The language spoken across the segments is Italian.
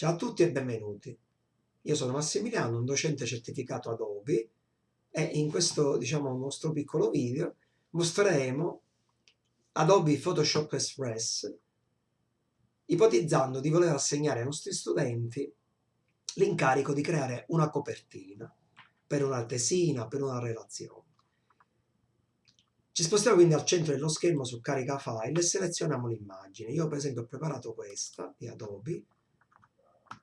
Ciao a tutti e benvenuti. Io sono Massimiliano, un docente certificato Adobe e in questo, diciamo, nostro piccolo video mostreremo Adobe Photoshop Express ipotizzando di voler assegnare ai nostri studenti l'incarico di creare una copertina per una tesina, per una relazione. Ci spostiamo quindi al centro dello schermo su carica file e selezioniamo l'immagine. Io per esempio ho preparato questa di Adobe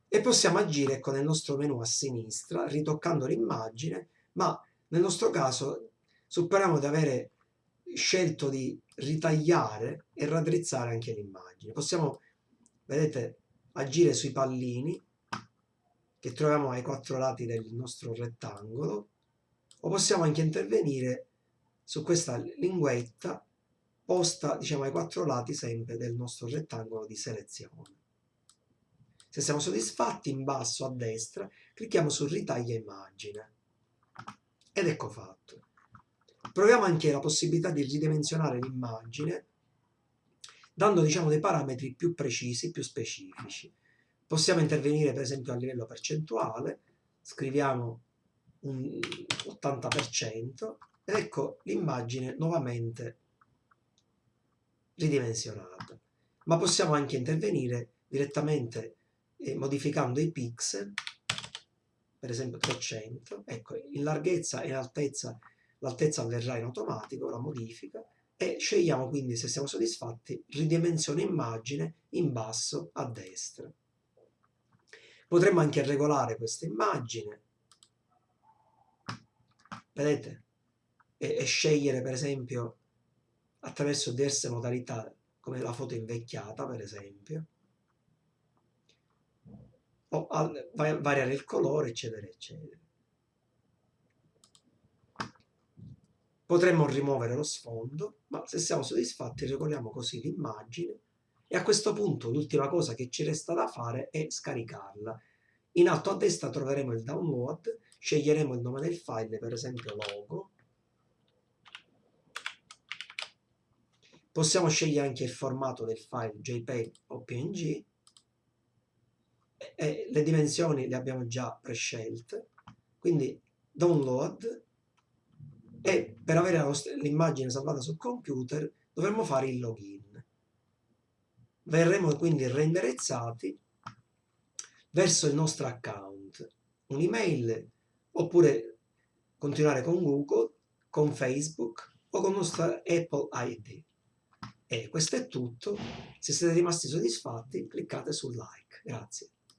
e possiamo agire con il nostro menu a sinistra ritoccando l'immagine ma nel nostro caso supponiamo di avere scelto di ritagliare e raddrizzare anche l'immagine. Possiamo vedete agire sui pallini che troviamo ai quattro lati del nostro rettangolo o possiamo anche intervenire su questa linguetta posta diciamo ai quattro lati sempre del nostro rettangolo di selezione se siamo soddisfatti, in basso a destra, clicchiamo su ritaglia immagine. Ed ecco fatto. Proviamo anche la possibilità di ridimensionare l'immagine dando diciamo, dei parametri più precisi, più specifici. Possiamo intervenire per esempio a livello percentuale, scriviamo un 80% ed ecco l'immagine nuovamente ridimensionata. Ma possiamo anche intervenire direttamente e modificando i pixel, per esempio 300, ecco, in larghezza e in altezza, l'altezza avverrà in automatico, la modifica, e scegliamo quindi, se siamo soddisfatti, ridimensione immagine in basso a destra. Potremmo anche regolare questa immagine, vedete, e, e scegliere per esempio attraverso diverse modalità, come la foto invecchiata per esempio, o al, variare il colore, eccetera, eccetera. Potremmo rimuovere lo sfondo, ma se siamo soddisfatti regoliamo così l'immagine e a questo punto l'ultima cosa che ci resta da fare è scaricarla. In alto a destra troveremo il download, sceglieremo il nome del file, per esempio logo. Possiamo scegliere anche il formato del file JPEG o PNG e le dimensioni le abbiamo già prescelte, quindi download e per avere l'immagine salvata sul computer dovremmo fare il login. Verremo quindi renderizzati verso il nostro account, un'email oppure continuare con Google, con Facebook o con nostra Apple ID. E questo è tutto. Se siete rimasti soddisfatti cliccate sul like. Grazie.